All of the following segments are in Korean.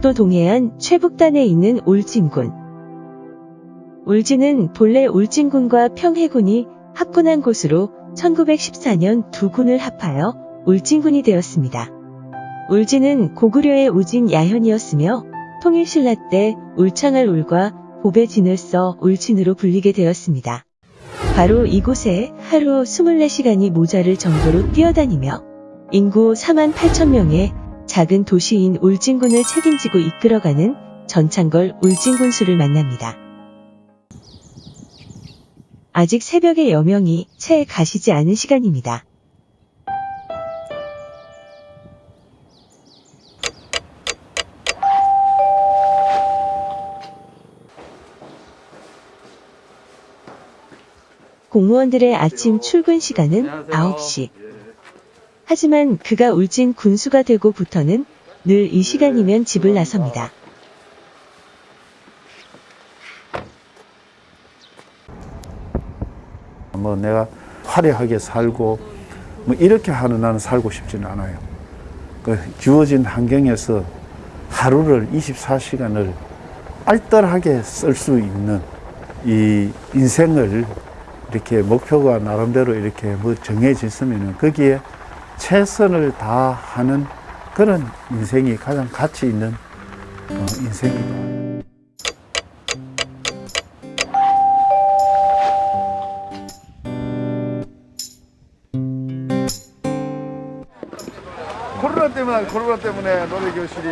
경상북도 동해안 최북단에 있는 울진군. 울진은 본래 울진군과 평해군이 합군한 곳으로 1914년 두 군을 합하여 울진군이 되었습니다. 울진은 고구려의 우진 야현이었으며 통일신라 때 울창할 울과 보배 진을 써 울진으로 불리게 되었습니다. 바로 이곳에 하루 24시간이 모자를 정도로 뛰어다니며 인구 4만 8천 명의 작은 도시인 울진군을 책임지고 이끌어가는 전창걸 울진군수를 만납니다. 아직 새벽의 여명이 채 가시지 않은 시간입니다. 공무원들의 아침 출근 시간은 9시. 하지만 그가 울진 군수가 되고부터는 늘 이 시간이면 집을 나섭니다. 뭐 내가 화려하게 살고 뭐 이렇게 하는 나는 살고 싶지는 않아요. 그 주어진 환경에서 하루를 24시간을 알뜰하게 쓸 수 있는 이 인생을 이렇게 목표가 나름대로 이렇게 뭐 정해졌으면 거기에 최선을 다하는 그런 인생이 가장 가치 있는 어, 인생이다. 코로나 때문에 코로나 때문에 노래 교실이.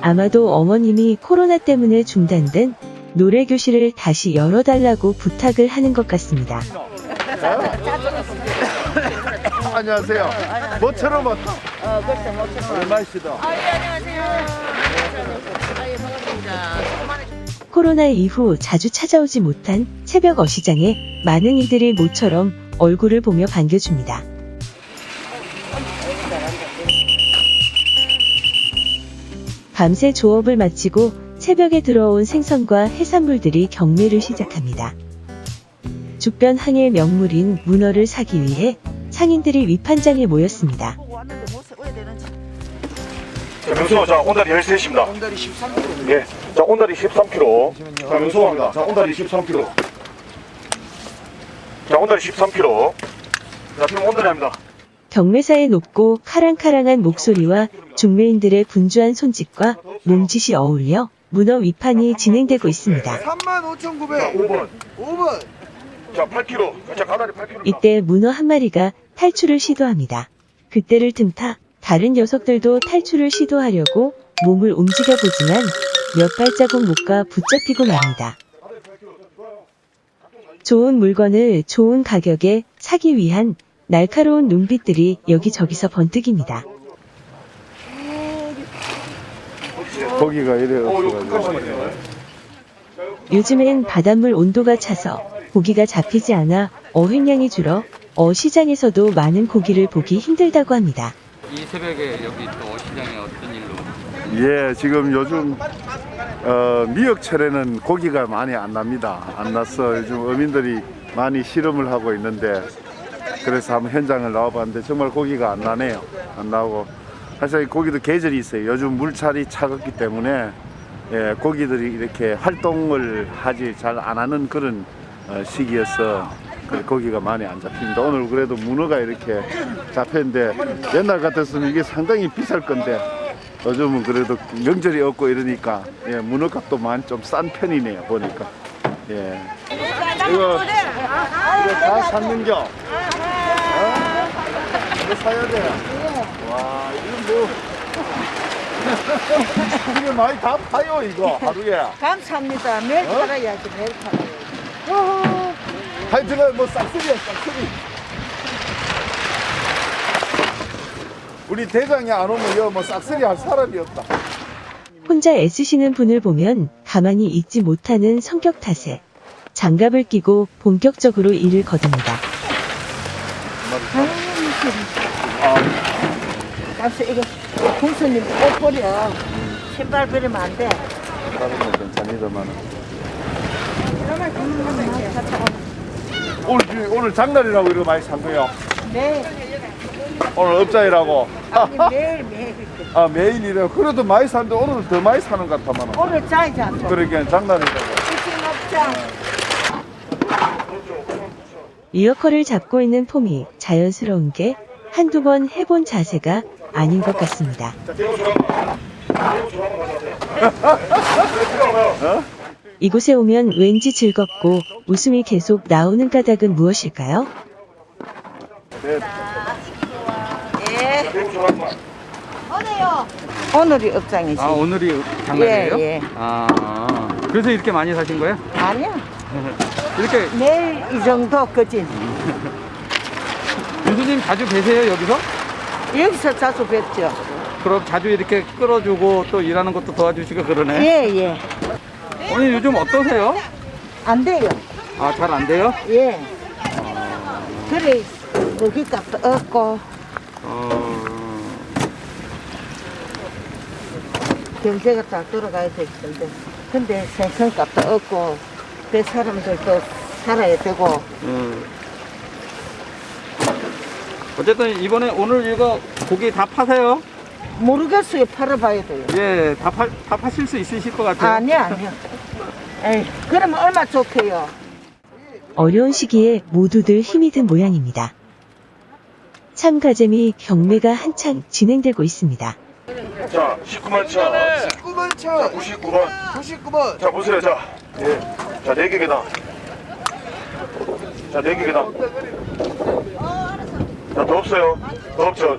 아마도 어머님이 코로나 때문에 중단된 노래 교실을 다시 열어달라고 부탁을 하는 것 같습니다. 안녕하세요. 모처럼 왔다. 어, 그렇죠. 모처럼. 얼마시다. 아, 예, 안녕하세요. 아, 예, 반갑습니다. 코로나 이후 자주 찾아오지 못한 새벽 어시장에 많은 이들이 모처럼 얼굴을 보며 반겨줍니다. 밤새 조업을 마치고 새벽에 들어온 생선과 해산물들이 경매를 시작합니다. 주변 항해의 명물인 문어를 사기 위해 상인들이 위판장에 모였습니다. 되는지. 자, 명수, 자, 온다리 13입니다. 온달이 13kg. 예. 자, 온다리 13kg. 자, 명수입니다. 자, 온다리 13kg. 자, 온다리 13kg. 자, 지금 온다리입니다. 경매사의 높고 카랑카랑한 목소리와 중매인들의 분주한 손짓과 몸짓이 어울려 문어 위판이 진행되고 있습니다. 35,900. 자, 5번. 5번. 자, 8kg. 자, 가다리 8kg. 이때 문어 한 마리가 탈출을 시도합니다. 그때를 틈타 다른 녀석들도 탈출을 시도하려고 몸을 움직여 보지만 몇 발자국 못 가 붙잡히고 맙니다. 좋은 물건을 좋은 가격에 사기 위한 날카로운 눈빛들이 여기저기서 번뜩입니다. 고기가 이래 어, 없어가지고. 요즘엔 바닷물 온도가 차서 고기가 잡히지 않아 어획량이 줄어 어 시장에서도 많은 고기를 보기 힘들다고 합니다. 이 새벽에 여기 또 어시장에 어떤 일로 예, 지금 요즘 어, 미역 철에는 고기가 많이 안 납니다. 안 나서 요즘 어민들이 많이 실험을 하고 있는데 그래서 한번 현장을 나와봤는데 정말 고기가 안 나네요. 안 나오고 사실 고기도 계절이 있어요. 요즘 물살이 차갑기 때문에 예, 고기들이 이렇게 활동을 하지 잘 안 하는 그런 어, 시기여서 그 고기가 많이 안 잡힙니다. 오늘 그래도 문어가 이렇게 잡혔는데 옛날 같았으면 이게 상당히 비쌀 건데 요즘은 그래도 명절이 없고 이러니까 예, 문어값도 많이 좀 싼 편이네요 보니까 예. 이거 이거 다 샀는겨? 어? 이거 사야 돼. 와 이거 뭐 이게 많이 다 파요 이거 하루에. 감사합니다. 매일 팔아야지, 매일 팔아요. 하여튼은 뭐 싹쓸이야 싹쓸이. 우리 대장이 안 오면 여뭐 싹쓸이 할 사람이 없다. 혼자 애쓰시는 분을 보면 가만히 있지 못하는 성격 탓에 장갑을 끼고 본격적으로 일을 거둡니다. 가서 이거 공수님 옷 버려. 신발 버리면 안 돼. 다른 건 괜찮이더만. 오늘 주- 오늘 장날이라고 이렇게 많이 산 거요. 네. 오늘 업자이라고. 매일 매일. 아 매일이래요. 그래도 많이 사는데 오늘 더 많이 사는 것 같아만. 오늘 짜이지 않죠. 그러니까 장날이라고. 먹자. 리어커를 잡고 있는 폼이 자연스러운 게 한두 번 해본 자세가 아닌 것 같습니다. 이곳에 오면 왠지 즐겁고 웃음이 계속 나오는 까닭은 무엇일까요? 예. 오늘이 업장이지. 아 오늘이 장날이에요? 예, 예. 아, 아. 그래서 이렇게 많이 사신 거예요? 아니야. 이렇게 내일 이 정도 거진. 교수님 자주 계세요 여기서? 여기서 자주 뵙죠. 그럼 자주 이렇게 끌어주고 또 일하는 것도 도와주시고 그러네. 예, 예. 오늘 요즘 어떠세요? 안 돼요. 아 잘 안 돼요? 예. 그래, 먹이 값도 없고, 어... 경제가 잘 돌아가야 될 텐데. 근데 생선값도 없고, 그 사람들도 살아야 되고, 음. 어쨌든 이번에 오늘 이거 고기 다 파세요? 모르겠어요. 팔아봐야 돼요. 예, 다, 파, 다 파실 수 있으실 것 같아요. 아니야, 아니야. 에이, 그러면 얼마 좋게요. 어려운 시기에 모두들 힘이 든 모양입니다. 참가재미 경매가 한창 진행되고 있습니다. 자, 19만 천. 19만 천. 99번. 99번. 자, 보세요. 자. 예. 자, 네개 계단. 자, 네개 계단. 자, 더 없어요. 더 없죠.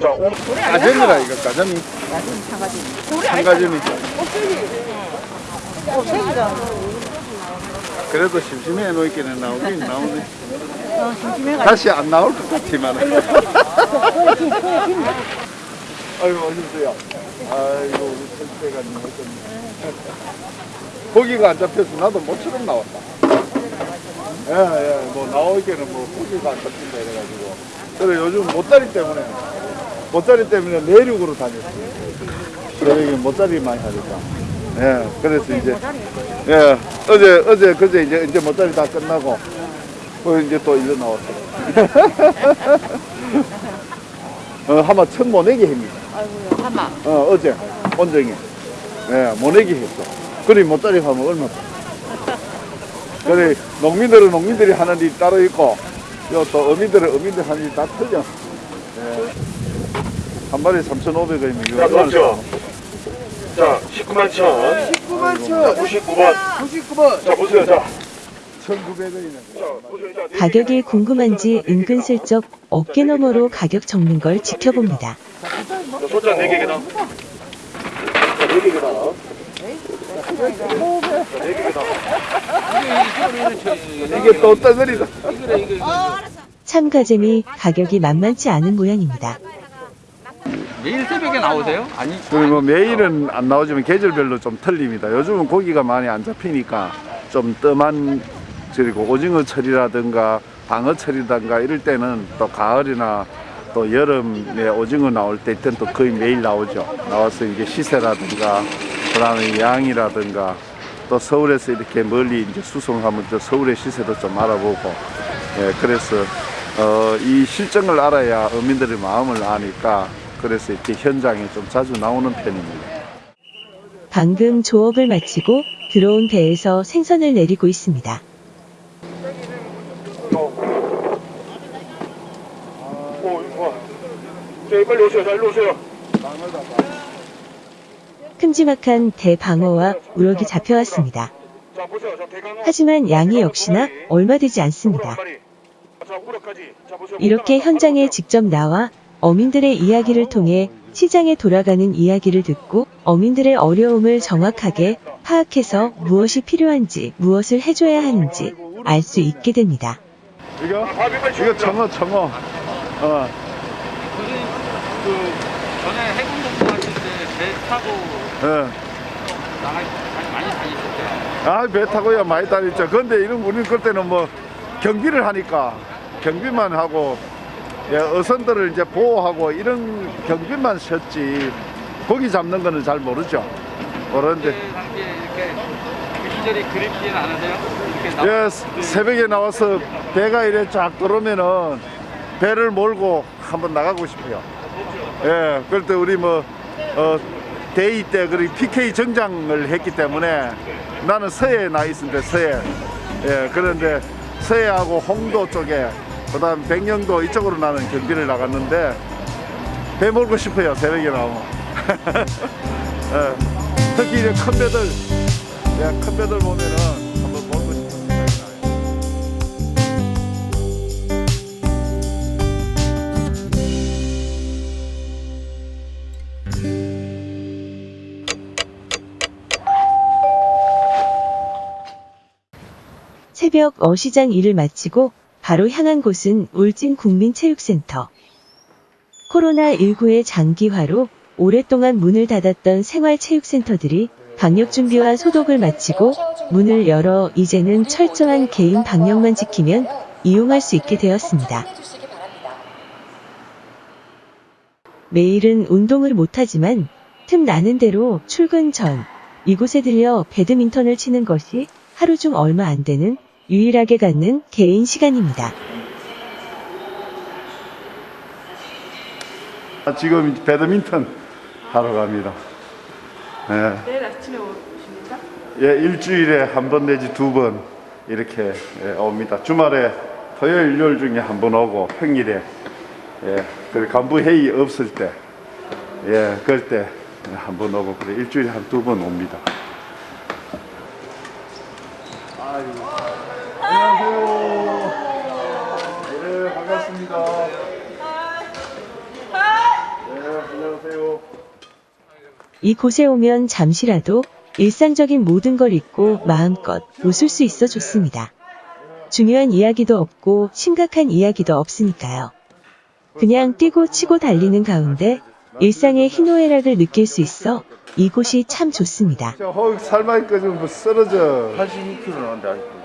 자, 오. 가점이라 이거 가점이. 한 가점이. 그래도 심심해 놓기는 나오긴 나오네. 다시 안 나올 것 같지만. 아이고 어서오세요. 아이고 우리 선생님 어쩌네. 고기가 안 잡혀서 나도 모처럼 나왔다. 예, 예, 뭐 나오기에는 뭐 고기가 안 잡힌다 이래가지고. 그래 요즘 못다리 때문에 못다리 때문에 내륙으로 다녔어요. 그래 여기 못다리 많이 하니까. 예, 그래서 이제 예 어제 어제 그제 이제 이제 못다리 다 끝나고 뭐 이제 또 일로 나왔어요. 어, 한마 천 모내기 합니다. 아이고야, 하마. 어, 어제 온정에 예, 모내기 했어. 그리 못다리 하면 얼마? 그래 농민들은 농민들이 하는 일이 따로 있고, 요또 어민들은 어민들 하는 일이 다 틀려. 예. 한 마리 3,500원이면 자, 더 없죠. 자, 19만 천. 19만 자, 천. 99번. 99번. 자, 보세요. 자. 1,900원이네. 자, 보세요. 자, 네개 가격이 궁금한지 은근슬쩍 어깨 너머로 가격 적는 걸 지켜봅니다. 자, 소장 4개 계단. 자, 4개 계단. 자, 4개 계단. 이게 또 떠들이다. 참가재미 가격이 만만치 않은 모양입니다. 매일 새벽에 나오세요? 아니, 뭐 매일은 안 나오지만 계절별로 좀 틀립니다. 요즘은 고기가 많이 안 잡히니까 좀 뜸한 그리고 오징어 철이라든가 방어 철이라든가 이럴 때는 또 가을이나 또 여름에 오징어 나올 때 이때는 또 거의 매일 나오죠. 나와서 이제 시세라든가 그다음에 양이라든가 또 서울에서 이렇게 멀리 이제 수송하면 또 서울의 시세도 좀 알아보고 예 그래서 어, 이 실정을 알아야 어민들의 마음을 아니까 그래서 이렇게 현장에 좀 자주 나오는 편입니다. 방금 조업을 마치고 들어온 배에서 생선을 내리고 있습니다. 오, 봐. 자, 빨리 오세요. 자, 일로 오세요. 큼지막한 대방어와 우럭이 잡혀왔습니다. 하지만 양이 역시나 얼마 되지 않습니다. 이렇게 현장에 직접 나와 어민들의 이야기를 통해 시장에 돌아가는 이야기를 듣고 어민들의 어려움을 정확하게 파악해서 무엇이 필요한지 무엇을 해줘야 하는지 알 수 있게 됩니다. 이거 이거 청어 청어. 어 그 전에 해군 공부하실 때배 타고 예. 아, 배 타고야 많이 다녔죠. 근데 이런 우리는 그때는 뭐 경비를 하니까 경비만 하고 예, 어선들을 이제 보호하고 이런 경비만 셨지 고기 잡는 거는 잘 모르죠. 모르는데 시절이 그립지는 않으세요? 예, 새벽에 나와서 배가 이래 쫙 들어오면은 배를 몰고 한번 나가고 싶어요. 예, 그럴 때 우리 뭐, 어, 대위 때 그리 PK 정장을 했기 때문에 나는 서해에 나 있는데 서해. 예, 그런데 서해하고 홍도 쪽에 그 다음 백령도 이쪽으로 나는 경비를 나갔는데 배 몰고 싶어요. 새벽에 나오면. 예, 특히 이제 큰 배들, 예, 큰 배들 보면은 새벽 어시장 일을 마치고 바로 향한 곳은 울진 국민체육센터. 코로나19의 장기화로 오랫동안 문을 닫았던 생활체육센터들이 방역 준비와 소독을 마치고 문을 열어 이제는 철저한 개인 방역만 지키면 이용할 수 있게 되었습니다. 매일은 운동을 못하지만 틈 나는 대로 출근 전 이곳에 들려 배드민턴을 치는 것이 하루 중 얼마 안 되는 유일하게 갖는 개인 시간입니다. 아, 지금 배드민턴 하러 갑니다. 예. 내일 아침에 오십니까? 예, 일주일에 한 번 내지 두 번 이렇게 예, 옵니다. 주말에 토요일, 일요일 중에 한 번 오고 평일에 예, 그 간부 회의 없을 때, 예, 그럴 때 한 번 오고 그래 일주일에 한 두 번 옵니다. 아유, 안녕하세요. 예, 반갑습니다. 예, 안녕하세요. 이곳에 오면 잠시라도 일상적인 모든 걸 잊고 마음껏 웃을 수 있어 좋습니다. 중요한 이야기도 없고 심각한 이야기도 없으니까요. 그냥 뛰고 치고 달리는 가운데 일상의 희노애락을 느낄 수 있어 이곳이 참 좋습니다. 저 허, 살만 꺼지면 뭐 쓰러져. 82kg 나온다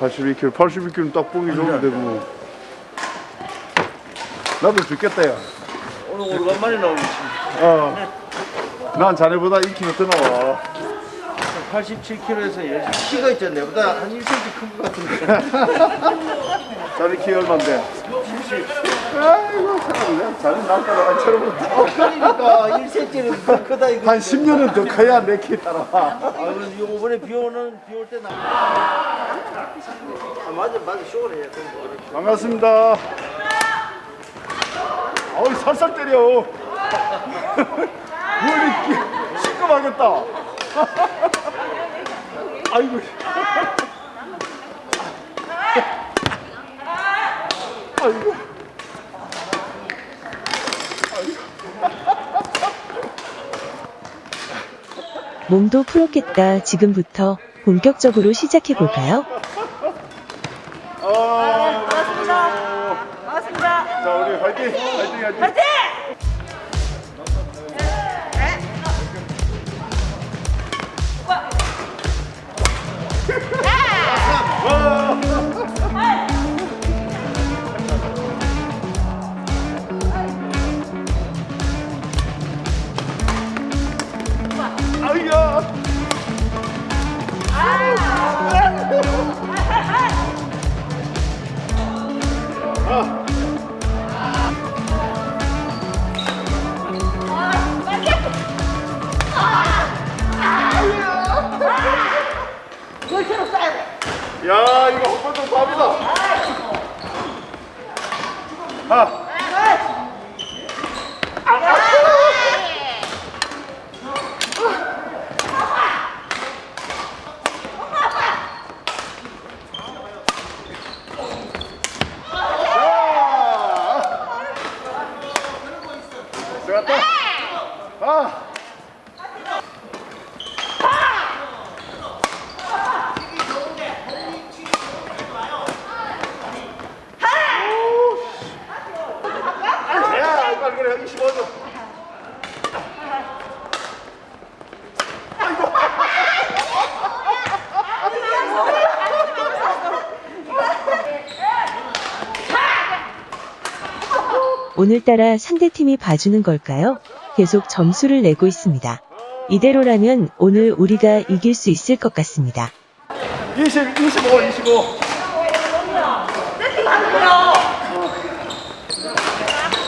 아직도 82kg, 82kg 딱 보기 좋은데 뭐. 나도 죽겠다, 야. 오늘 오랜만에 나오지 어. 난 자네보다 2kg 더 나와. 87kg에서 키가 있잖아 내보다 한 1cm 큰 것 같은데 자네 키 얼만데? 70. 아이고, 참, 내가 자네 날따라 처럼 그러니까 1cm는 더 크다 이거 한 10년은 더 커야 내키 따라와. 아, 이번에 비 오는 비 올 때 나. 아, 맞아 맞아 쇼를 해야 돼. 반갑습니다. 어이, 살살 때려. 머리 시끄하겠다 아이고. 아이고. 몸도 풀었겠다. 지금부터 본격적으로 시작해 볼까요? 아, 반갑습니다. 반갑습니다. 자, 우리 화이팅! 화이팅! 화이팅! 아이야! 오늘따라 상대팀이 봐주는 걸까요? 계속 점수를 내고 있습니다. 이대로라면 오늘 우리가 이길 수 있을 것 같습니다. 20, 25, 25. 어.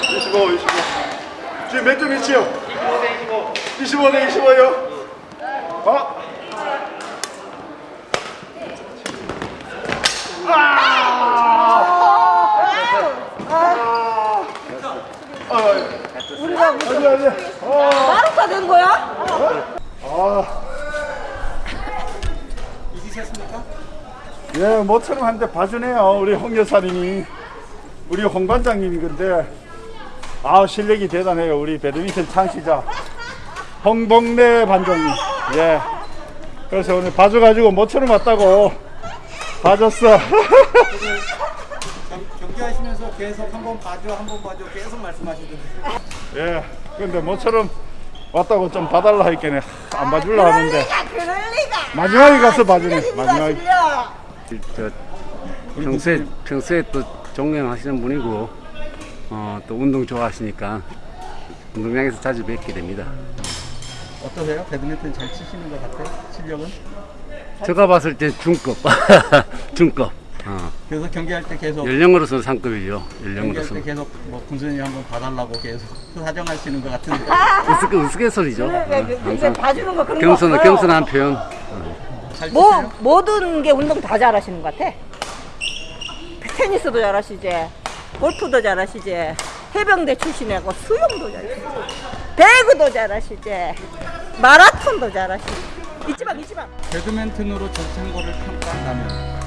25, 25. 지금 몇점 있지요? 25대 25요. 어? 우 리가 아니 아니. 마루가 된 거야? 아. 예, 모처럼 한데 봐주네요. 우리 홍 여사님이. 우리 홍 반장님이 근데, 아 실력이 대단해요. 우리 배드민턴 창시자. 홍봉래 반장님. 예. 그래서 오늘 봐줘가지고 모처럼 왔다고. 봐줬어. 경기하시면서 계속 한 번 봐줘, 한 번 봐줘 계속 말씀하시던데. 예. 근데 모처럼 왔다고 좀 봐달라 했겠네. 안 봐줄라 하는데. 그럴 리가. 마지막에 가서 봐주네. 마지막에. 저 평소에 평소에 또 존경하시는 분이고 어, 또 운동 좋아하시니까 운동장에서 자주 뵙게 됩니다. 어떠세요? 배드민턴 잘 치시는 것 같아요? 실력은? 제가 봤을 때 중급 중급 어, 그래서 경기할 때 계속 연령으로서는 상급이죠. 연령으로서 때 계속 뭐 군수님 한번 봐달라고 계속 사정하시는 것 같은데. 우스갯 우스갯소리죠. 어, 항상 봐주는 거 그런 경선 거. 경선한 표현. 잘 뭐? 모든 게 운동 다 잘하시는 것 같아. 테니스도 잘하시지, 골프도 잘하시지, 해병대 출신이고 수영도 잘하시지, 배구도 잘하시지, 마라톤도 잘하시지. 이지방 이지방. 배드민턴으로 정창고를 평가한다면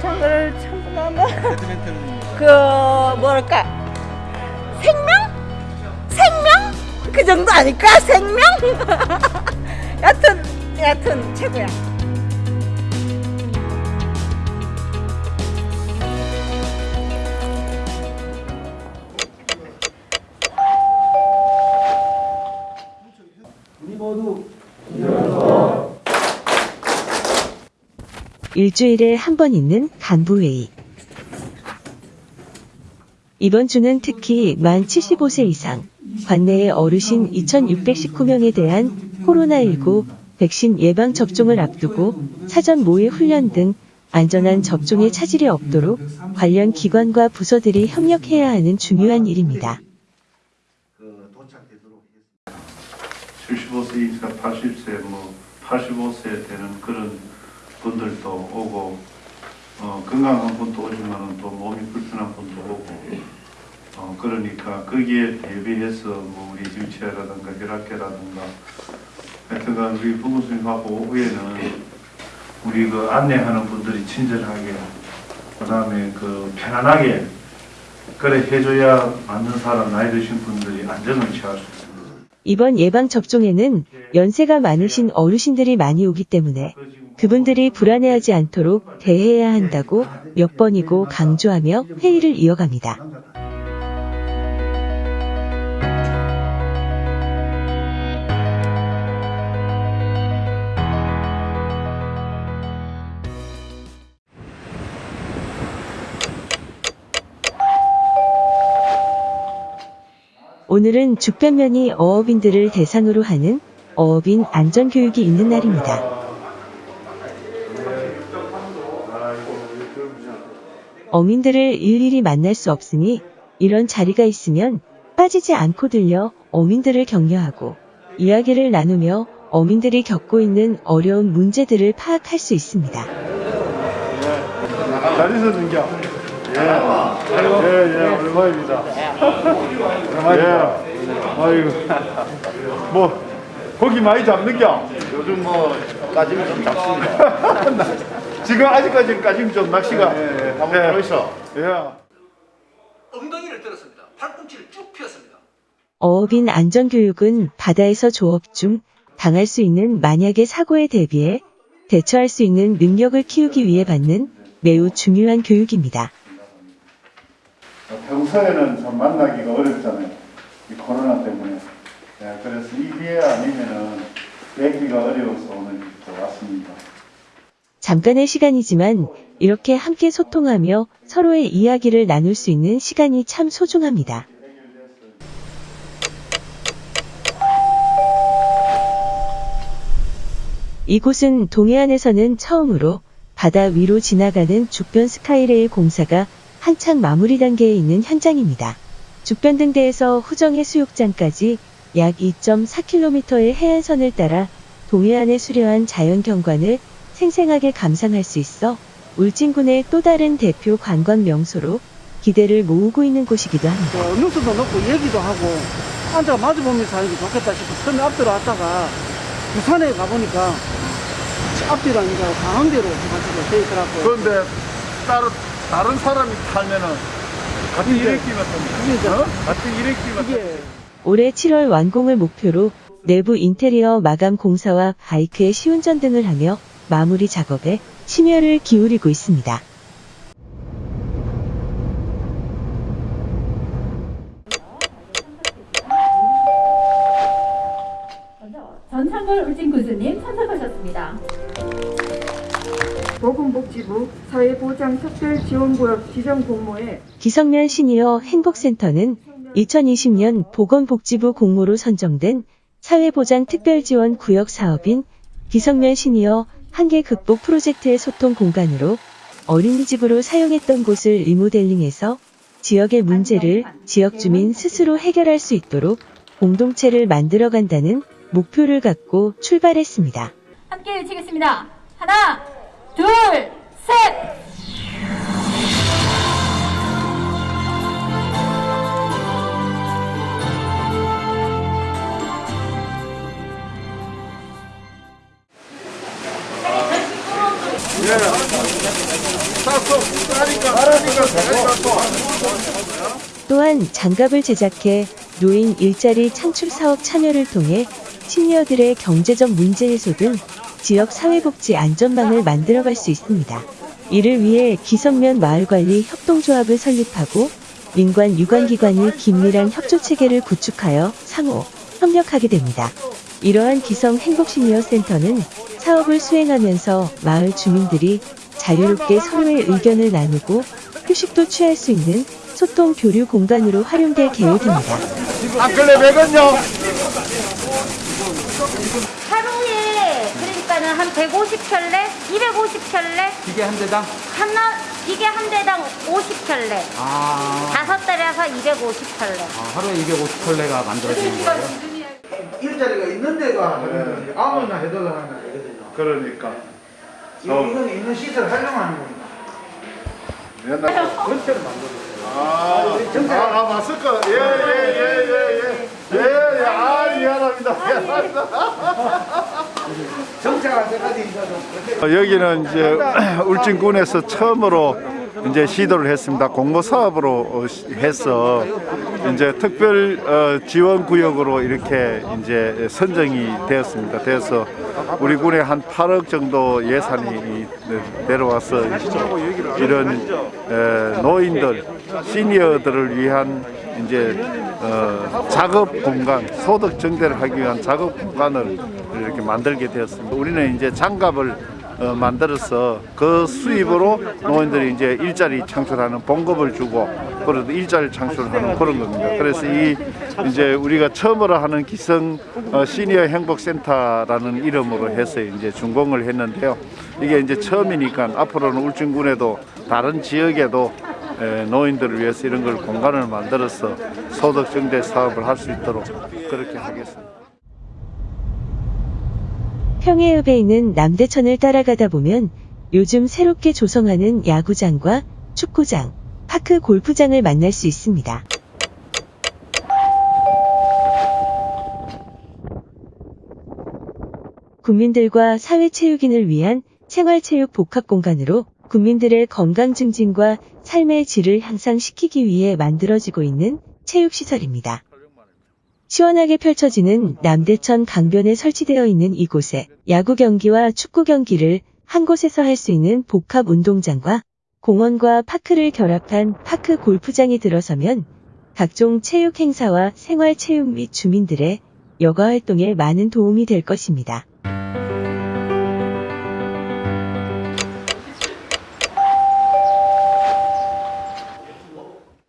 창을 배드민턴은 그 뭐랄까 생명? 생명? 그 정도 아닐까? 생명? 여튼 여튼 최고야. 일주일에 한 번 있는 간부회의. 이번 주는 특히 만 75세 이상, 관내의 어르신 2,619명에 대한 코로나19 백신 예방 접종을 앞두고 사전 모의 훈련 등 안전한 접종에 차질이 없도록 관련 기관과 부서들이 협력해야 하는 중요한 일입니다. 75세 이상 80세 뭐 85세 되는 그런 분들도 오고 어, 건강한 분도 오지만은 또 몸이 불편한 분도 오고 어, 그러니까 거기에 대비해서 뭐 우리 휠체어라든가 혈압계라든가 하여튼간 우리 부모님하고 오후에는 우리 그 안내하는 분들이 친절하게 그 다음에 그 편안하게 그래 해줘야 맞는 사람 나이 드신 분들이 안전을 취할 수 있습니다. 이번 예방 접종에는 연세가 많으신 어르신들이 많이 오기 때문에 그분들이 불안해하지 않도록 대해야 한다고 몇 번이고 강조하며 회의를 이어갑니다. 오늘은 죽변면이 어업인들을 대상으로 하는 어업인 안전교육이 있는 날입니다. 어민들을 일일이 만날 수 없으니 이런 자리가 있으면 빠지지 않고 들려 어민들을 격려하고 이야기를 나누며 어민들이 겪고 있는 어려운 문제들을 파악할 수 있습니다. 잘 있었는겨? 예. 예, 예, 오랜만입니다. 오랜만입니다. 예. 아이고. 뭐, 고기 많이 잡는겨? 요즘 뭐 까지면 좀 잡습니다. 지금 아직까지 까지는 좀 낚시가. 예, 예, 한번 들어있어. 예. 엉덩이를 들었습니다. 팔꿈치를 쭉 펴습니다. 어업인 안전교육은 바다에서 조업 중 당할 수 있는 만약의 사고에 대비해 대처할 수 있는 능력을 키우기 위해 받는 매우 중요한 교육입니다. 평소에는 좀 만나기가 어렵잖아요. 이 코로나 때문에. 예, 그래서 이 기회 아니면은 뵙기가 어려워서 오늘 또 왔습니다. 잠깐의 시간이지만 이렇게 함께 소통하며 서로의 이야기를 나눌 수 있는 시간이 참 소중합니다. 이곳은 동해안에서는 처음으로 바다 위로 지나가는 주변 스카이레일 공사가 한창 마무리 단계에 있는 현장입니다. 주변 등대에서 후정 해수욕장까지 약 2.4km의 해안선을 따라 동해안에 수려한 자연 경관을 생생하게 감상할 수 있어 울진군의 또 다른 대표 관광 명소로 기대를 모으고 있는 곳이기도 합니다. 어, 뉴스도 넣고 얘기도 하고 앉아 마주보면서 하는 게 좋겠다 싶어 처음에 앞뒤로 왔다가 부산에 가보니까 앞뒤로 아니라 해가지고 돼 있더라고요. 그런데 따로 다른 사람이 탈면은 같은 이게 이제 어? 같은 일으키면 이게 올해 7월 완공을 목표로 내부 인테리어 마감 공사와 바이크의 시운전 등을 하며 마무리 작업에 심혈을 기울이고 있습니다. 전창걸 울진 군수님 참석하셨습니다. 보건복지부 사회보장특별지원구역 지정 공모에 기성면 시니어 행복센터는 2020년 보건복지부 공모로 선정된 사회보장 특별지원 구역 사업인 기성면 시니어 한계 극복 프로젝트의 소통 공간으로 어린이집으로 사용했던 곳을 리모델링해서 지역의 문제를 지역 주민 스스로 해결할 수 있도록 공동체를 만들어간다는 목표를 갖고 출발했습니다. 함께 외치겠습니다. 하나, 둘, 셋! 또한 장갑을 제작해 노인 일자리 창출 사업 참여를 통해 시니어들의 경제적 문제 해소 등 지역 사회복지 안전망을 만들어갈 수 있습니다. 이를 위해 기성면 마을관리 협동조합을 설립하고 민관 유관기관이 긴밀한 협조 체계를 구축하여 상호 협력하게 됩니다. 이러한 기성 행복시니어센터는 사업을 수행하면서 마을 주민들이 자유롭게 서로의 의견을 나누고 휴식도 취할 수 있는 소통 교류 공간으로 활용될 계획입니다. 안클레 100원요 하루에 그러니까는 한 150켤레, 250켤레, 기계 한 대당 하나 이게 한 대당 50켤레, 아, 다섯 달에서 250켤레. 하루에 250컬레가 만들어지는 거예요. 일자리가 있는 데가 하는 거지 아무나 해도 하는 거 아니거든요. 그러니까 이거는 있는 시설 활용하는 겁니다. 옛날 전체를 만들어요. 아, 아, 아 마스크 예예예예 예 예 예 예, 예, 아 미안합니다. 미안합니다. 정착할 때까지 이제 좀 어, 여기는 이제 울진군에서 처음으로 이제 시도를 했습니다. 공모 사업으로 어, 시- 해서 이제 특별 어, 지원 구역으로 이렇게 이제 선정이 되었습니다. 그래서 우리 군에 한 8억 정도 예산이 이- 내려와서 이런 에, 노인들, 시니어들을 위한 이제 어, 작업 공간, 소득 증대를 하기 위한 작업 공간을 이렇게 만들게 되었습니다. 우리는 이제 장갑을 어, 만들어서 그 수입으로 노인들이 이제 일자리 창출하는 봉급을 주고 그래도 일자리 창출하는 그런 겁니다. 그래서 이 이제 우리가 처음으로 하는 기성 어, 시니어 행복센터라는 이름으로 해서 이제 준공을 했는데요. 이게 이제 처음이니까 앞으로는 울진군에도 다른 지역에도 에, 노인들을 위해서 이런 걸 공간을 만들어서 소득 증대 사업을 할 수 있도록 그렇게 하겠습니다. 평해읍에 있는 남대천을 따라가다 보면 요즘 새롭게 조성하는 야구장과 축구장, 파크 골프장을 만날 수 있습니다. 국민들과 사회체육인을 위한 생활체육 복합 공간으로 국민들의 건강 증진과 삶의 질을 향상시키기 위해 만들어지고 있는 체육시설입니다. 시원하게 펼쳐지는 남대천 강변에 설치되어 있는 이곳에 야구 경기와 축구 경기를 한 곳에서 할 수 있는 복합 운동장과 공원과 파크를 결합한 파크 골프장이 들어서면 각종 체육 행사와 생활 체육 및 주민들의 여가 활동에 많은 도움이 될 것입니다.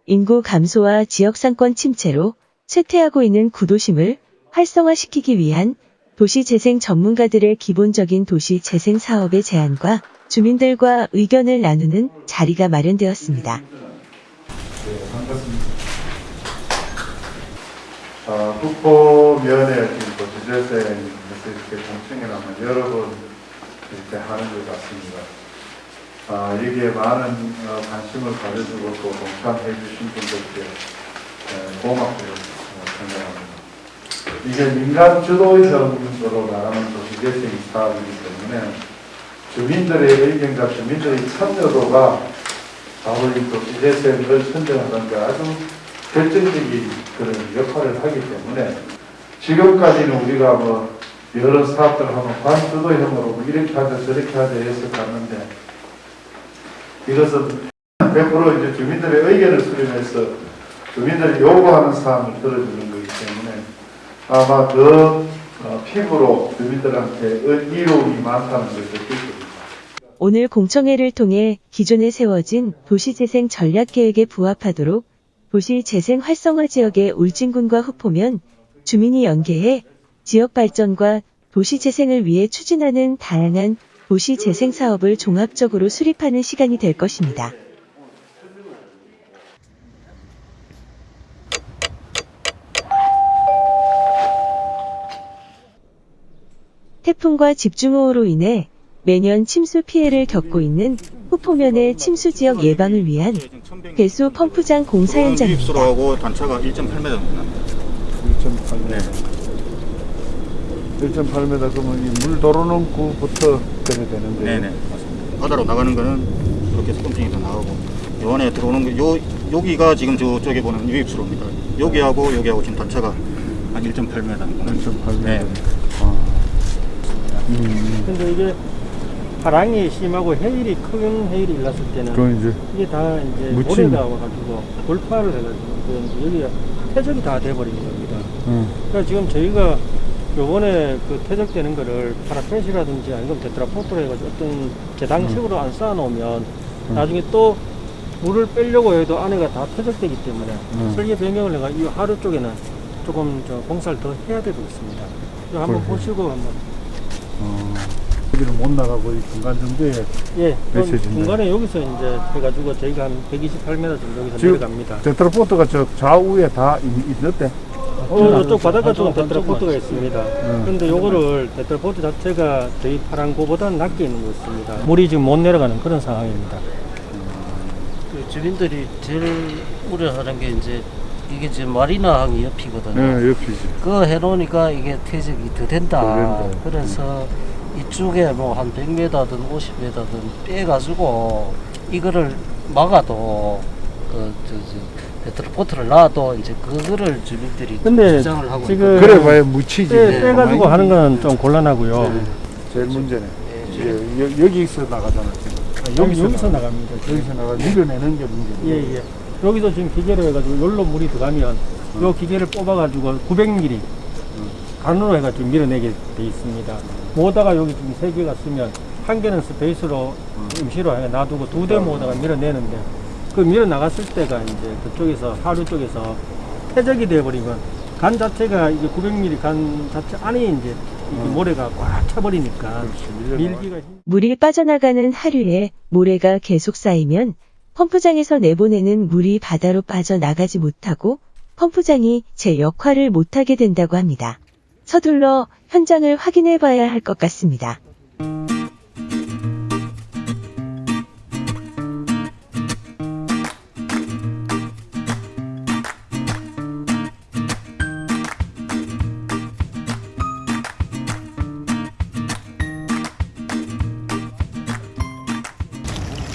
인구 감소와 지역 상권 침체로 쇠퇴하고 있는 구도심을 활성화시키기 위한 도시재생 전문가들의 기본적인 도시재생 사업의 제안과 주민들과 의견을 나누는 자리가 마련되었습니다. 네, 반갑습니다. 아, 국보면에 지금 도시재생에서 이렇게 공청회라면 여러 번 이렇게 하는 것 같습니다. 아, 여기에 많은 어, 관심을 가져주고 또 동참해 주신 분들께 에, 고맙고요 어, 생각합니다. 이게 민간 주도형으로 나가는 도시 재생 사업이기 때문에 주민들의 의견과 주민들의 참여도가 바로 이 도시 재생을 선정하는 데 아주 결정적인 그런 역할을 하기 때문에 지금까지는 우리가 뭐 여러 사업들을 하면 반주도형으로 뭐 이렇게 하자 저렇게 하자 해서 갔는데 이것은 100% 이제 주민들의 의견을 수렴해서 주민들이 요구하는 사항을 들어주는 거기 때문에 아마 더 어, 피부로 주민들한테 이로움이 많다는 것을 느낄 겁니다. 오늘 공청회를 통해 기존에 세워진 도시재생 전략계획에 부합하도록 도시재생 활성화 지역의 울진군과 후포면 주민이 연계해 지역 발전과 도시재생을 위해 추진하는 다양한 도시재생 사업을 종합적으로 수립하는 시간이 될 것입니다. 태풍과 집중호우로 인해 매년 침수 피해를 겪고 있는 후포면의 침수 지역 예방을 위한 배수 펌프장 공사 현장입니다. 유입수로하고 단차가 1.8m 납니다. 1.8m. 네. 1.8m 그러면 이물 도로는 구부터 그래야 되는데. 네네 맞습니다. 바다로 나가는 거는 이렇게 소금증이 다 나가고 요 안에 들어오는 거 요 여기가 지금 저쪽에 보는 유입수로입니다. 여기하고 여기하고 지금 단차가 한 1.8m. 1.8m. 네. 근데 이게 바람이 심하고 해일이 큰 해일이 일났을 때는 그건 이제 이게 다 이제 묻힌- 모래가 와가지고 돌파를 해가지고 그 여기가 퇴적이 다 돼버린 겁니다. 응. 그러니까 지금 저희가 요번에 그 퇴적되는 거를 파라펜시라든지 아니면 테트라포트로 해가지고 어떤 계단식으로 안 쌓아놓으면 음. 나중에 또 물을 빼려고 해도 안에가 다 퇴적되기 때문에 음. 설계 변경을 해가 이 하루 쪽에는 조금 저 공사를 더 해야 되고 있습니다. 한번. 보시고 한번 어, 여기는 못 나가고 이 중간 정도에 예, 메시지인데. 중간에 여기서 이제 해가지고 저희가 한 128m 정도 여기서 지금 내려갑니다. 테트라포트가 저 좌우에 다 있- 있는데. 어, 이쪽 바닷가 쪽은 테트라포트가 있습니다. 음. 그런데 요거를 테트라포트 자체가 저희 파란고보다 낮게 있는 것 같습니다. 물이 지금 못 내려가는 그런 상황입니다. 그 주민들이 제일 우려하는 게 이제 이게 지금 마리나 항이 옆이거든요. 네, 옆이지. 그거 해놓으니까 이게 퇴적이 더 된다. 더 된다. 그래서 이쪽에 뭐 한 100m든 50m든 빼가지고 이거를 막아도 그, 저, 저, 페트로포트를 놔도 이제 그거를 주민들이 근데 주장을 하고 지금. 그래 봐야 묻히지. 빼, 네. 빼가지고 하는 건 좀 곤란하고요. 제일 문제네. 예, 여, 여기서 나가잖아 지금. 여기, 여기서 나갑니다. 여기서 나가 밀어내는 게 문제. 예, 예. 여기서 지금 기계로 해가지고 여기로 물이 들어가면 요 기계를 뽑아가지고 900mm 간으로 해가지고 밀어내게 돼 있습니다. 모다가 여기 지금 세 개가 쓰면 한 개는 스페이스로 임시로 해 놔두고 두 대 모다가 밀어내는데 그 밀어 나갔을 때가 이제 그쪽에서 하류 쪽에서 퇴적이 돼버리면 간 자체가 이게 900mm 간 자체 안에 이제 이게 모래가 꽉 차버리니까 밀기가 힘- 물이 빠져나가는 하류에 모래가 계속 쌓이면 펌프장에서 내보내는 물이 바다로 빠져나가지 못하고 펌프장이 제 역할을 못하게 된다고 합니다. 서둘러 현장을 확인해 봐야 할 것 같습니다.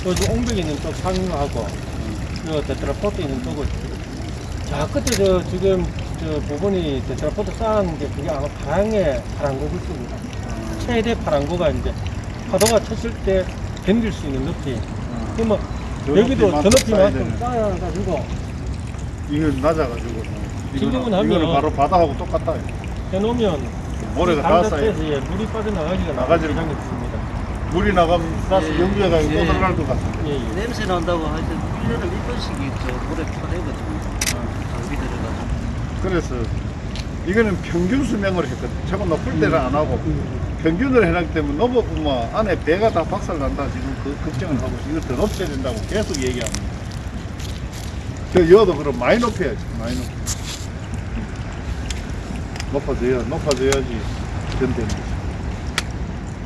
옹벽에 있는 쪽 상하고 요 테트라포트 있는 쪽을 자 끝에 저 지금 저 부분이 테트라포트 쌓은 게 그게 아마 파랑의 파랑고 굴수입니다. 최대 파랑고가 이제 파도가 쳤을 때 견딜 수 있는 높이. 그러면 저 여기도 저 높이만큼. 쌓아가지고 이건 낮아가지고. 이거는, 하면 바로 바다하고 똑같다. 해놓으면 모래가 예, 물이 빠져나가기가 나가지를. 물이 나가면 플러스 예, 연기가 가지고 또 예. 것 같은데. 예, 예. 냄새 난다고 하여튼 1년에 몇 번씩 저 물에 퍼내거든요. 장비 들어가지고. 그래서 이거는 평균 수명을 했거든. 저거 높을 때는 안 하고 평균을 해놨기 때문에 넘어보면 안에 배가 다 박살난다 지금 그 걱정을 하고 이거 더 높여야 된다고 계속 얘기합니다. 저 여도 그럼 많이 높여야지 많이 높여. 높아져야 높아져야지 거지.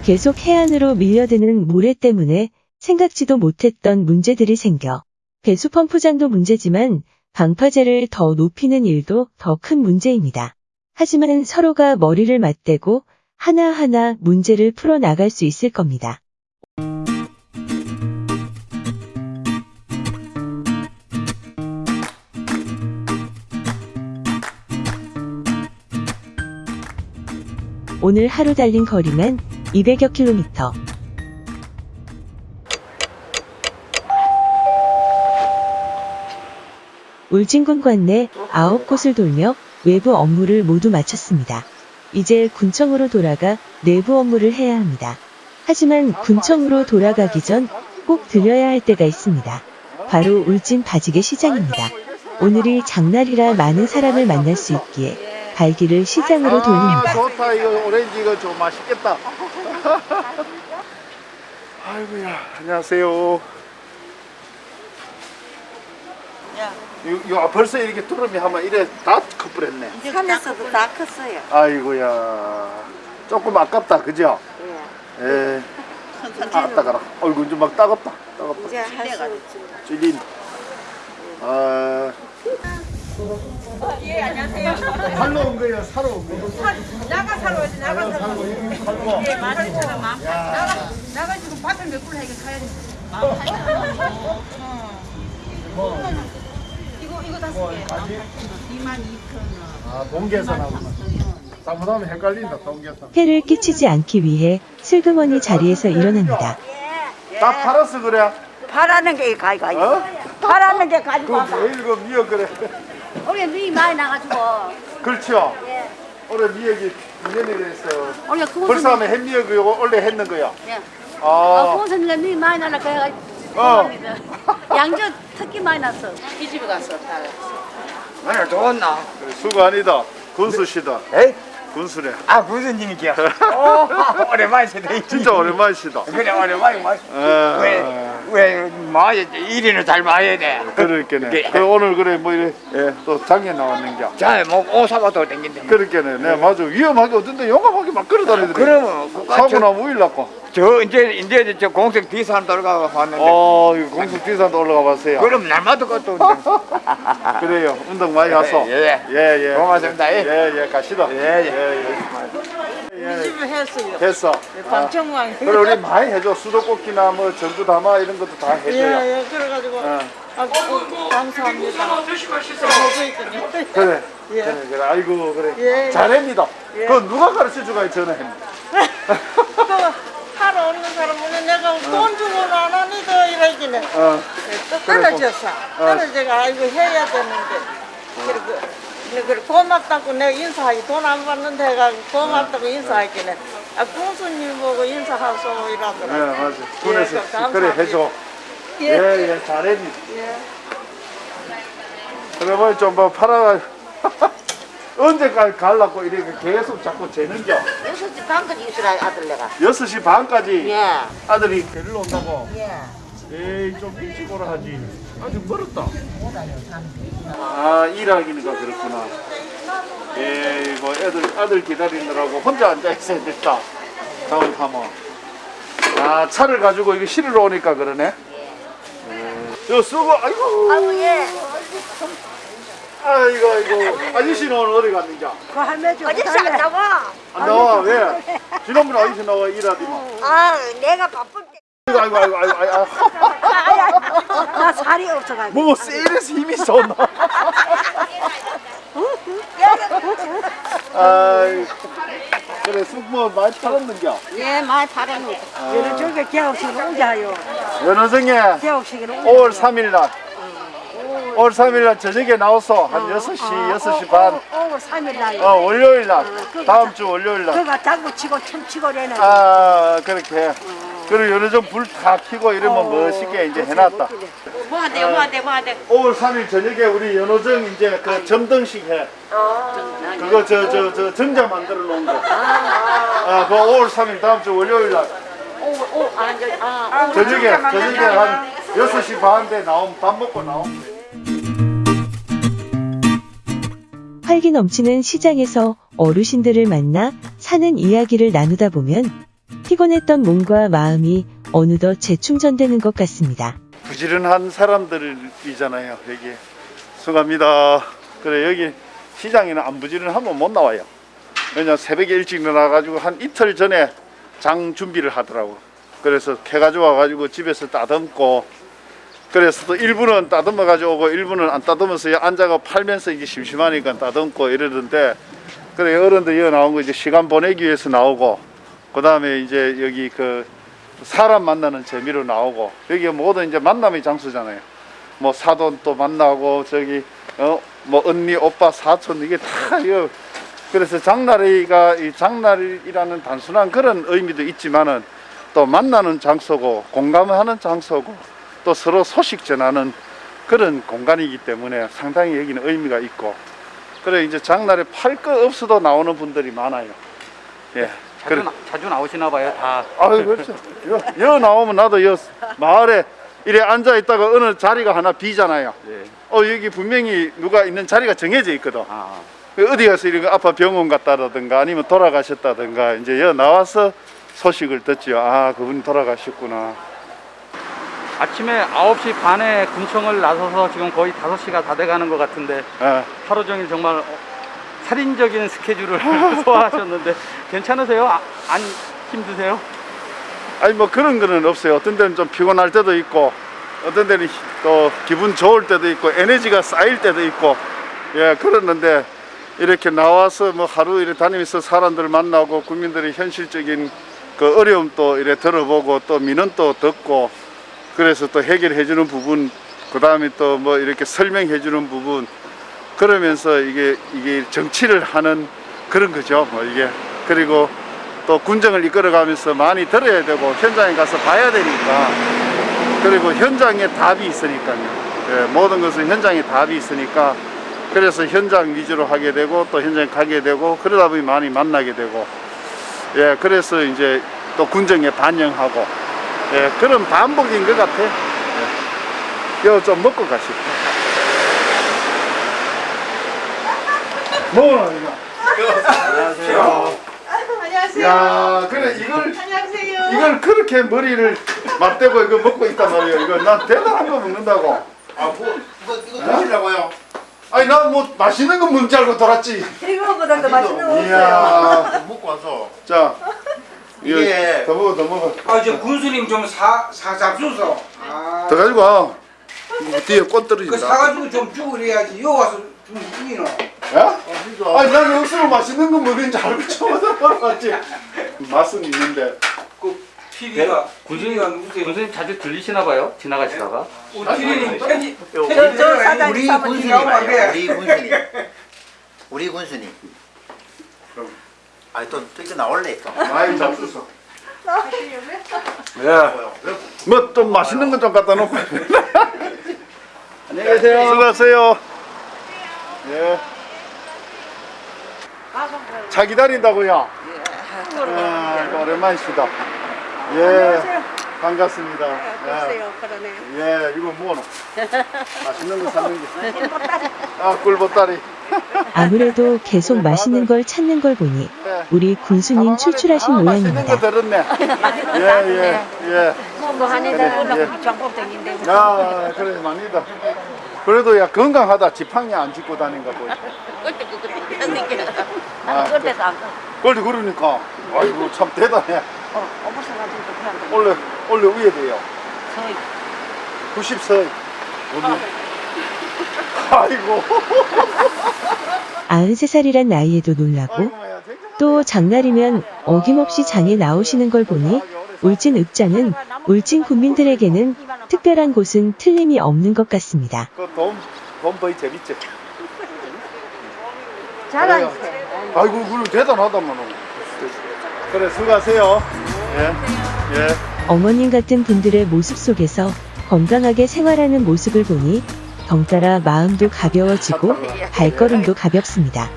계속 해안으로 밀려드는 모래 때문에 생각지도 못했던 문제들이 생겨 배수 펌프장도 문제지만 방파제를 더 높이는 일도 더 큰 문제입니다. 하지만 서로가 머리를 맞대고 하나하나 문제를 풀어 나갈 수 있을 겁니다. 오늘 하루 달린 거리만 200여 킬로미터. 울진군 관내 9곳을 돌며 외부 업무를 모두 마쳤습니다. 이제 군청으로 돌아가 내부 업무를 해야 합니다. 하지만 군청으로 돌아가기 전 꼭 들려야 할 때가 있습니다. 바로 울진 바지개 시장입니다. 오늘이 장날이라 많은 사람을 만날 수 있기에 발길을 시장으로 돌립니다. 아, 좋다 이거 오렌지 이거 좀 맛있겠다. 아이고야 안녕하세요. 요, 요 벌써 이렇게 두름이 하면 이래 다 커버렸네. 산에서도 다 컸어요. 아이고야 조금 아깝다 그죠? 예. 아 따가라. 얼굴 좀막 따갑다. 따갑다. 이제 할수 있지. 찔린. 아. 예, 안녕하세요. 살러 온 거예요? 사러 온 거예요? 나가 사러 오지, 나가 사러 살고. 예, 만 원처럼 만 나가, 나가 지금 밭을 몇굴 해게 사야 돼. 만 팔천 이거, 이거 다섯 개. 2만 2천 아 동계산하고만. 잘못하면 헷갈린다 동계산. 해를 끼치지 않기 위해 슬그머니 자리에서 일어납니다. 다 팔았어 그래. 바라는 게 가이가 어? 바라는 게 가지고 그. 매일 그 미역 그래. 올해 눈이 많이 나가지고 그렇죠. 예. 올해 미역이 2년이 됐어. 올해 그거 벌써 하면 햇미역 이거 원래 했는 거야. 예. 아. 어, 고선이가 눈이 많이 나라 그래가지고 어. 양주 특히 많이 났어. 이 집에 갔어. 오늘 좋았나? 수고 아니다. 군수시다. 에? 군수래. 아 군수님이야. 오, 오랜만이시네. 진짜 오랜만이시다. 그래 오랜만이 마. 에. 왜왜 마야 일이는 잘 마야 돼. 그래. 그 오늘 그래 뭐 이래 예, 또 장에 나왔는겨. 자뭐옷 사봐도 댕긴다. 그렇게네. 네 맞아. 위험하게 어떤데 용감하게 막 걸어다니더래. 그러면 사고 저- 나면 우일 났고. 저 이제 이제 저 공색 뒤산 돌아가 봤는데. 어, 이거 공수 뒤산도 올라가 봤어요. 그럼 날마다 것도 그래요. 운동 많이 하소. 예, 예, 예. 고맙습니다. 예. 예, 예, 가시다. 예, 예, 이 집에 했어요. 예. 됐어. 방청왕. 그래 우리 많이 해줘. 수도꼭지나 뭐 전주 담아 이런 것도 다 해줘요. 예, 예, 그래가지고. 어. 아, 어, 감사합니다. 보고 있거든요. 그래. 예. 그래, 그래. 아이고, 그래. 예. 잘합니다. 예. 그건 누가 가르쳐 주가 전화 했는데. 그 하러 오는 사람은 내가 돈 주고는 안 하니까 이러기는 어. 또 떨어졌어. 어. 떨어져가 아이고 해야 되는데 그리고 그래 고맙다고 내가 인사하기 돈 안 받는 데 가 고맙다고 인사하기는 아 군수님 보고 인사하소 예, 이러더라고. 맞아. 군에서 예. 그래 해줘. 예. 예, 예, 잘했니. 예. 그러면 좀 뭐 팔아. 언제까지 갈라고 이렇게 계속 자꾸 재는겨. 6시 반까지 있으라 아들 내가. 6시 반까지 예. 아들이 데리러 온다고. 예. 에이 좀 일찍 오라 하지. 아직 멀었다. 아 일하기니까 그렇구나. 에이 뭐 애들 아들 기다리느라고 혼자 앉아 있어야 됐다. 잘못하면. 아 차를 가지고 이거 실으러 오니까 그러네. 예. 저 쓰고 아이고. 아이고 예. 아이고 아이고 아저씨는 어디 갔는지 그 할매 좀 아저씨 안 나와. 안 나와 왜? 지난번에 어디서 나와 일하더만. 아 내가 바쁠 때. 아이고 아이고 아이고 아이고. 나 살이 없어가지고. 뭐 세일에서 힘이 쏟나? 아이 그래 쑥뭐 많이 팔았는겨? 예, 많이 팔아놓고. 여러 저게 개업식 오자요. 연어성에 개업식을 5월 3일 날 5월 3일 날 저녁에 나와서 한 6시, 6시 반 5월 3일 날. 어, 월요일 날 다음 주 월요일 날 그가 장구 치고 춤 치고 그러는. 아, 그렇게 그리고 여러 좀불 다 켜고 이러면 멋있게 이제 해놨다. 뭐 한대, 뭐 한대, 뭐 한대. 5월 3일 저녁에 우리 연호정 이제 그 점등식 해. 그거 저 저 저 정자 만들어 놓은 거. 아, 그 5월 3일 다음 주 월요일 날 오, 오, 아, 저, 아, 오, 저녁에 저녁에. 한 6시 반대 나오면 밥 먹고 나오면 활기 넘치는 시장에서 어르신들을 만나 사는 이야기를 나누다 보면 피곤했던 몸과 마음이 어느덧 재충전되는 것 같습니다. 부지런한 사람들이잖아요. 여기 수고합니다. 그래 여기 시장에는 안 부지런하면 못 나와요. 왜냐 새벽에 일찍 일어나가지고 한 이틀 전에 장 준비를 하더라고. 그래서 캐가지고 와가지고 집에서 따듬고 그래서 또 일부는 따듬어 가지고 일부는 안 따듬어서 앉아가 팔면서 이게 심심하니까 따듬고 이러던데 그래 어른들 여기 나온 거 이제 시간 보내기 위해서 나오고 그 다음에 이제 여기 그 사람 만나는 재미로 나오고 여기 모든 이제 만남의 장소잖아요. 뭐 사돈 또 만나고 저기 어 뭐 언니 오빠 사촌 이게 다 이거 그래서 장날이가 이 장날이라는 단순한 그런 의미도 있지만은 또 만나는 장소고 공감하는 장소고 또 서로 소식 전하는 그런 공간이기 때문에 상당히 여기는 의미가 있고 그래 이제 장날에 팔 거 없어도 나오는 분들이 많아요. 예. 자주, 나, 자주 나오시나 봐요, 다. 아유 그렇죠. 여, 여 나오면 나도 여 마을에 이래 앉아 있다가 어느 자리가 하나 비잖아요. 어 여기 분명히 누가 있는 자리가 정해져 있거든. 그 어디 가서 이런 거 아파 병원 갔다라든가 아니면 돌아가셨다든가 이제 여 나와서 소식을 듣지요. 아 그분이 돌아가셨구나. 아침에 9시 반에 군청을 나서서 지금 거의 5시가 다 돼가는 것 같은데 예. 하루 종일 정말 어, 살인적인 스케줄을 소화하셨는데 괜찮으세요? 아, 안 힘드세요? 아니 뭐 그런 거는 없어요. 어떤 데는 좀 피곤할 때도 있고 어떤 데는 또 기분 좋을 때도 있고 에너지가 쌓일 때도 있고 예 그러는데 이렇게 나와서 뭐 하루 이렇게 다니면서 사람들 만나고 국민들의 현실적인 그 어려움도 이래 들어보고 또 민원도 듣고 그래서 또 해결해 주는 부분 그 다음에 또 뭐 이렇게 설명해 주는 부분 그러면서 이게 이게 정치를 하는 그런 거죠. 뭐 이게. 그리고 또 군정을 이끌어 가면서 많이 들어야 되고 현장에 가서 봐야 되니까. 그리고 현장에 답이 있으니까요. 예, 모든 것은 현장에 답이 있으니까. 그래서 현장 위주로 하게 되고 또 현장에 가게 되고 그러다 보니 많이 만나게 되고. 예 그래서 이제 또 군정에 반영하고 예 그런 반복인 것 같아 예. 이거 좀 먹고 가시죠 뭐라 이거 안녕하세요 야 그래 이걸 안녕하세요. 이걸 그렇게 머리를 맞대고 이거 먹고 있단 말이에요. 이거 난 대단한 거 먹는다고. 아, 뭐, 이거, 이거 드시려고요? 아니 난 뭐 맛있는 거 먹는 줄 알고 돌았지. 이거보다 더 맛있는 거 이야. 먹고 와서. 자. 이게- 더 먹어 더 먹어. 아, 저 군수님 좀 사, 사 잡수소. 아, 더 가지고 와. 뒤에 꽃그 떨어진다. 사가지고 좀 주고 그래야지. 여 와서 좀 이기노. 야? 아니 난 여기서 맛있는 거 먹는 줄 알고 처음 들어봤지. 맛은 있는데. TV가 군수님, 군수님 자주 들리시나 봐요? 지나가시다가? 우리 TV는 편지, 저- 편지 우리 군수님 나오면 안 돼. 우리 군수님. 우리 군수님. 아니 또, 또 이거 나올래 또. 많이 잡수소. 예. 뭐 좀 맛있는 거 좀 갖다 놓고. 안녕히 계세요. 수고하세요. 예. 차 기다린다고요? 아, 오랜만이시다. 예. 반갑습니다. 글쎄요, 그러네. 예, 이거 뭐노? 맛있는 거 사는 게. 아, 꿀보따리. 아무래도 계속 맛있는 걸 찾는 걸 보니 우리 군수님 출출하신 맛있는 모양입니다. 거 들었네. 예, 예, 예. 뭐 하는 그래, 데 올라가 예. 정법적인데. 야, 그래, 많이다. 그래도 야, 건강하다. 지팡이 안 짚고 다닌가 보이. 아, 나는 그때도 안 가. 그걸 그러니까. 아이고, 참 대단해. 어, 어머 사가 원래 위에 돼요. 서이. 90세. 아이고. 93살이란 나이에도 놀라고 또 장날이면 어김없이 장에 나오시는 걸 보니 울진 읍장은 울진 국민들에게는 특별한 곳은 틀림이 없는 것 같습니다. 그 돈, 돈 거의 재밌지? 잘하세요. 아이고, 그래, 대단하다만. 그래, 수고하세요. 예, 예. 어머님 같은 분들의 모습 속에서 건강하게 생활하는 모습을 보니 덩따라 마음도 가벼워지고 발걸음도 가볍습니다.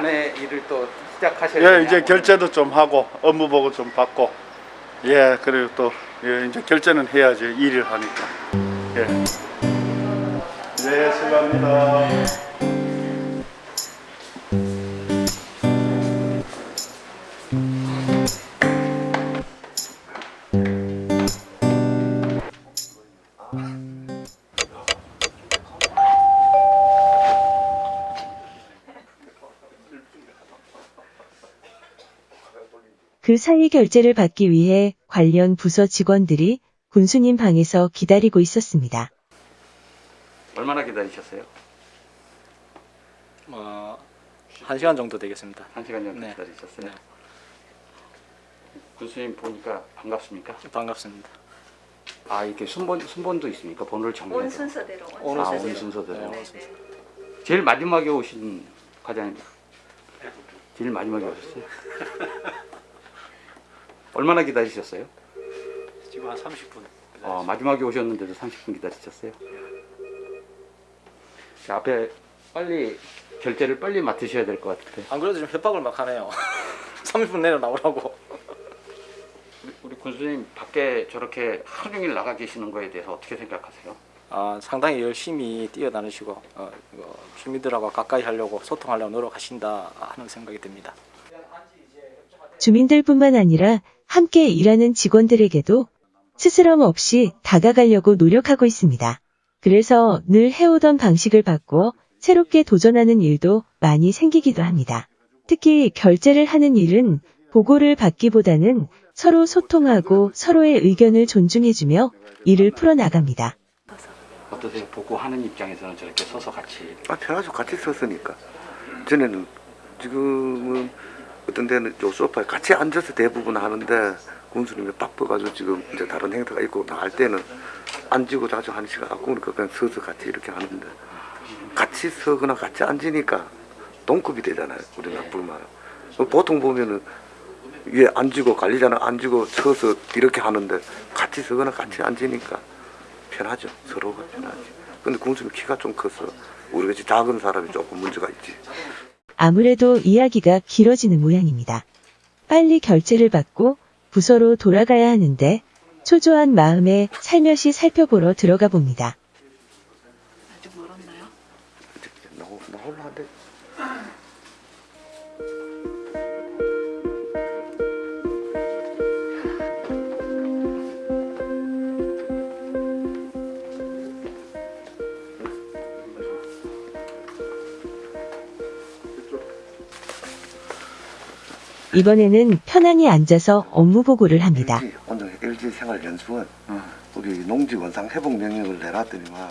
또 아내 일을 또 시작하셔야 예, 되냐? 이제 결제도 좀 하고 업무 보고 좀 받고 예, 그리고 또 예, 이제 결제는 해야지 일을 하니까. 예. 네, 수고합니다. 그 사이 결제를 받기 위해 관련 부서 직원들이 군수님 방에서 기다리고 있었습니다. 얼마나 기다리셨어요? 어, 한 시간 정도 되겠습니다. 한 시간 정도 네. 기다리셨어요? 군수님 보니까 반갑습니까? 반갑습니다. 아 이렇게 순번 순번도 있습니까? 번호를 정해서. 온 순서대로. 온 아, 온 순서대로. 네, 네. 제일 마지막에 오신 과장님. 제일 마지막에 오셨어요? 얼마나 기다리셨어요? 지금 한 30분. 어, 마지막에 오셨는데도 30분 기다리셨어요? 자, 앞에 빨리 결제를 빨리 맡으셔야 될 것 같은데. 안 그래도 좀 협박을 막 하네요. 30분 내로 나오라고. 우리, 우리 군수님 밖에 저렇게 하루 종일 나가 계시는 거에 대해서 어떻게 생각하세요? 아, 상당히 열심히 뛰어다니시고 어, 주민들하고 가까이 하려고 소통하려고 노력하신다 하는 생각이 듭니다. 주민들뿐만 아니라 함께 일하는 직원들에게도 스스럼 없이 다가가려고 노력하고 있습니다. 그래서 늘 해오던 방식을 바꾸어 새롭게 도전하는 일도 많이 생기기도 합니다. 특히 결제를 하는 일은 보고를 받기보다는 서로 소통하고 서로의 의견을 존중해주며 일을 풀어나갑니다. 어떠세요? 보고하는 입장에서는 저렇게 서서 같이 아, 편하죠. 같이 썼으니까. 전에는 지금은 어떤 데는 요 소파에 같이 앉아서 대부분 하는데 군수님이 바빠가지고 지금 이제 다른 행사가 있고 나갈 때는 앉고 자주 하는 시간 갖고 그러니까 그냥 서서 같이 이렇게 하는데 같이 서거나 같이 앉으니까 동급이 되잖아요. 우리가 불만. 보통 보면은 위에 앉고 관리자는 앉고 서서 이렇게 하는데 같이 서거나 같이 앉으니까 편하죠. 서로가 편하지. 근데 군수님 키가 좀 커서 우리 같이 작은 사람이 조금 문제가 있지. 아무래도 이야기가 길어지는 모양입니다. 빨리 결제를 받고 부서로 돌아가야 하는데 초조한 마음에 살며시 살펴보러 들어가 봅니다. 나오, 나올라 한 이번에는 편안히 앉아서 업무 보고를 합니다. 오늘 LG 생활연수원 우리 농지 원상 회복 명령을 내놨더니만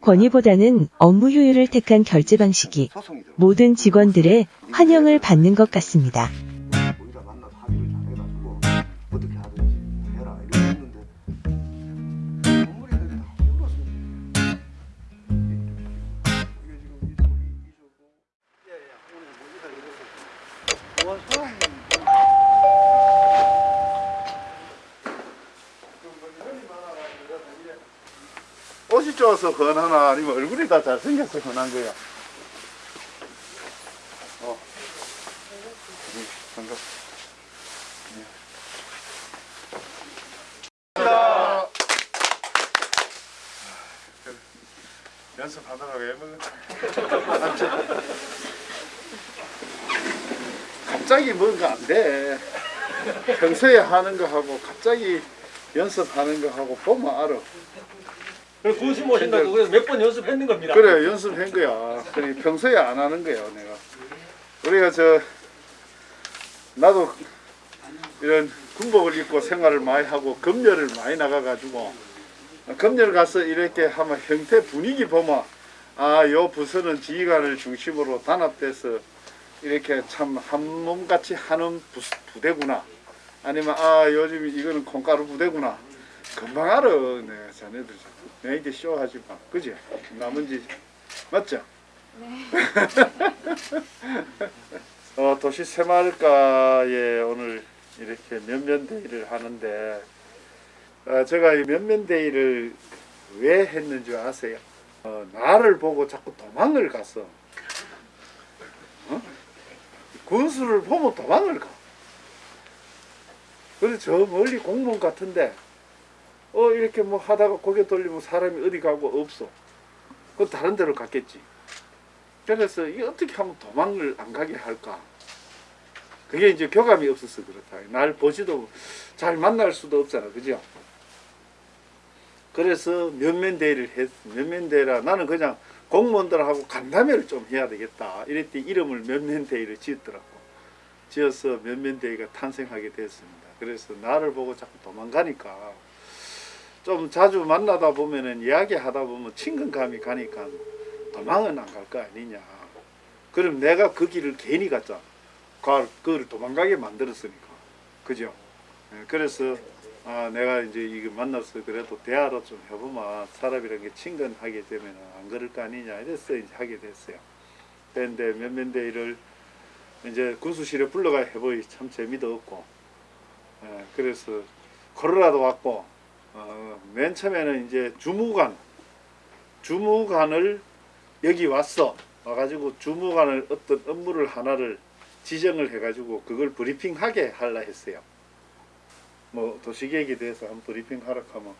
권위보다는 업무 효율을 택한 결제 방식이 모든 직원들의 환영을 받는 것 같습니다. 흔하나 아니면 얼굴이 다 잘생겨서 흔한 거야. 어. 네, 반갑. 네. 왜 먹어? 갑자기 뭔가 안 돼. 평소에 하는 거 하고 갑자기 연습하는 거 하고 보면 알아. 그래서 군수 모신다고 그래서 몇번 연습했는 겁니다. 그래 연습한 거야. 그래 평소에 안 하는 거야 내가. 우리가 저 나도 이런 군복을 입고 생활을 많이 하고 검열을 많이 나가가지고 검열 가서 이렇게 하면 형태 분위기 보면 아요 부서는 지휘관을 중심으로 단합돼서 이렇게 참 한 몸같이 하는 부, 부대구나 아니면 아 요즘 이거는 콩가루 부대구나 금방 알아 네 자네들 내 이게 쇼하지 마 그지 남은지 맞죠? 어, 도시 새마을가에 오늘 이렇게 면면데이를 하는데 어, 제가 이 면면데이를 왜 했는지 아세요? 어, 나를 보고 자꾸 도망을 갔어. 어? 군수를 보면 도망을 가. 그래서 저 멀리 공무원 같은데 어 이렇게 뭐 하다가 고개 돌리면 사람이 어디 가고 없어. 그 다른 데로 갔겠지. 그래서 이 어떻게 하면 도망을 안 가게 할까? 그게 이제 교감이 없어서 그렇다. 날 보지도 잘 만날 수도 없잖아, 그죠? 그래서 면면대회를 했, 면면대회라 나는 그냥 공무원들하고 간담회를 좀 해야 되겠다. 이랬더니 이름을 면면대회를 지었더라고. 지어서 면면대회가 탄생하게 됐습니다. 그래서 나를 보고 자꾸 도망가니까 좀 자주 만나다 보면은 이야기하다 보면 친근감이 가니까 도망은 안 갈 거 아니냐. 그럼 내가 그 길을 괜히 갔잖아. 그, 그걸 도망가게 만들었으니까. 그죠? 예, 그래서 아, 내가 이제 이거 만나서 그래도 대화로 좀 해보면 사람이란 게 친근하게 되면 안 그럴 거 아니냐 이래서 이제 하게 됐어요. 그런데 면면대회를 이제 군수실에 불러가 해보니 참 재미도 없고 예, 그래서 코로나도 왔고 어, 맨 처음에는 이제 주무관 주무관을 여기 왔어 와가지고 주무관을 어떤 업무를 하나를 지정을 해가지고 그걸 브리핑하게 하려 했어요. 뭐 도시계획에 대해서 한 브리핑 하라 하면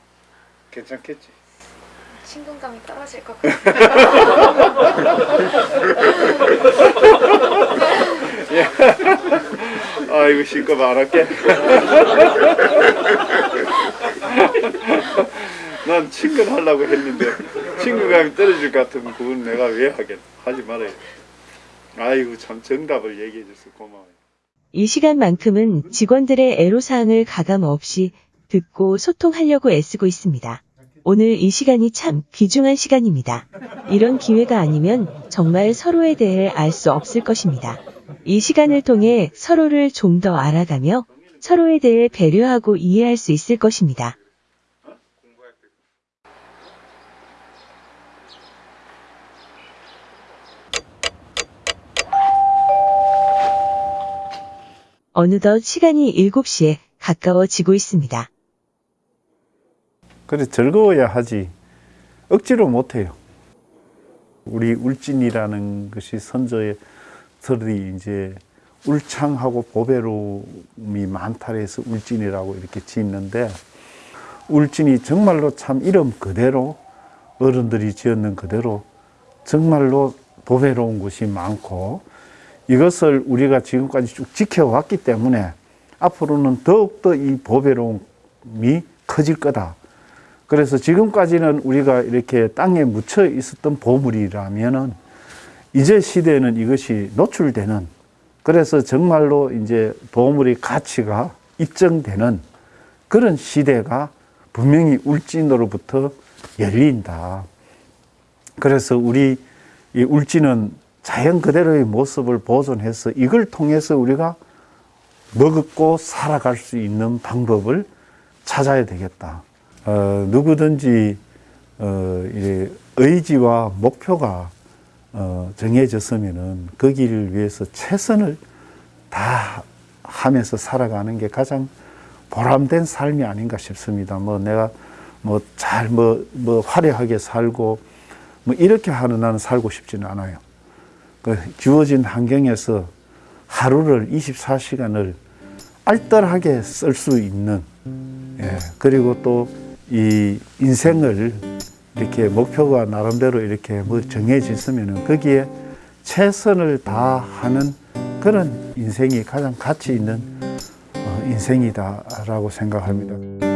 괜찮겠지. 친근감이 떨어질 것 예. 아 이고 실컷 안 할게. 난 친근하려고 했는데 친근감이 떨어질 것 같으면 그건 내가 왜 하겠 하지 말아요. 아이고 참 정답을 얘기해 줘서 고마워요. 이 시간만큼은 직원들의 애로사항을 가감 없이 듣고 소통하려고 애쓰고 있습니다. 오늘 이 시간이 참 귀중한 시간입니다. 이런 기회가 아니면 정말 서로에 대해 알 수 없을 것입니다. 이 시간을 통해 서로를 좀 더 알아가며 서로에 대해 배려하고 이해할 수 있을 것입니다. 어느덧 시간이 7시에 가까워지고 있습니다. 그래 즐거워야 하지 억지로 못해요. 우리 울진이라는 것이 선조의 들이 이제 울창하고 보배로움이 많다 해서 울진이라고 이렇게 짓는데 울진이 정말로 참 이름 그대로 어른들이 지었는 그대로 정말로 보배로운 곳이 많고 이것을 우리가 지금까지 쭉 지켜왔기 때문에 앞으로는 더욱더 이 보배로움이 커질 거다. 그래서 지금까지는 우리가 이렇게 땅에 묻혀 있었던 보물이라면은 이제 시대에는 이것이 노출되는 그래서 정말로 이제 보물의 가치가 입증되는 그런 시대가 분명히 울진으로부터 열린다. 그래서 우리 이 울진은 자연 그대로의 모습을 보존해서 이걸 통해서 우리가 먹고 살아갈 수 있는 방법을 찾아야 되겠다. 어, 누구든지 어, 의지와 목표가 어, 정해졌으면은 그 길을 위해서 최선을 다 하면서 살아가는 게 가장 보람된 삶이 아닌가 싶습니다. 뭐 내가 뭐 잘 뭐 뭐 화려하게 살고 뭐 이렇게 하는 나는 살고 싶지는 않아요. 그 주어진 환경에서 하루를 24시간을 알뜰하게 쓸 수 있는 예, 그리고 또 이 인생을 이렇게 목표가 나름대로 이렇게 뭐 정해졌으면 거기에 최선을 다하는 그런 인생이 가장 가치 있는 어, 인생이다라고 생각합니다.